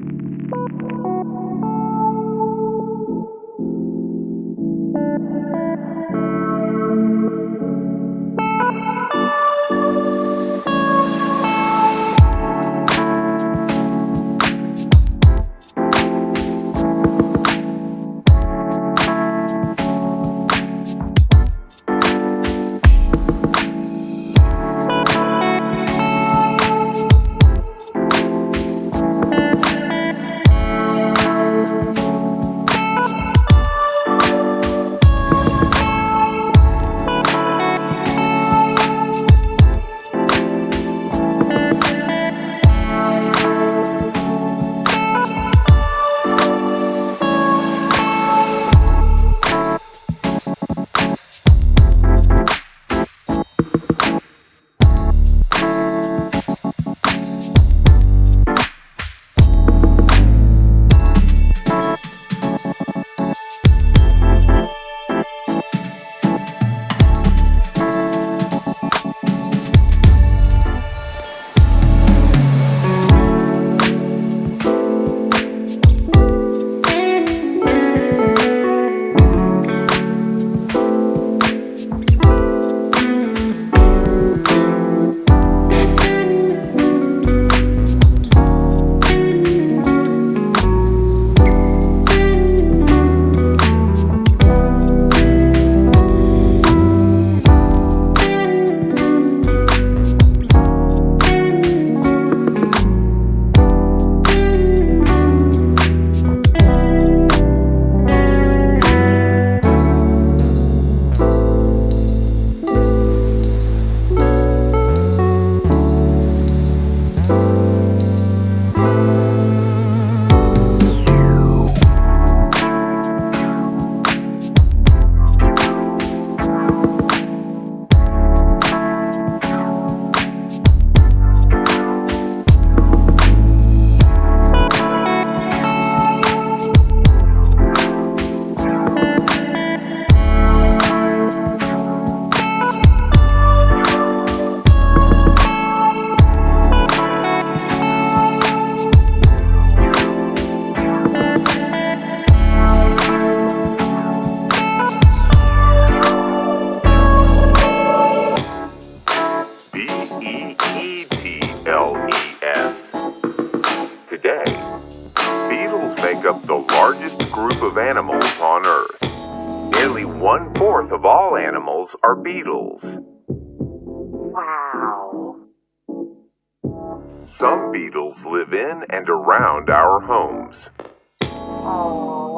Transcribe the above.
B-E-E-T-L-E-S. Of animals on Earth. Nearly one-fourth of all animals are beetles. Wow. Some beetles live in and around our homes. Oh, well, that's okay.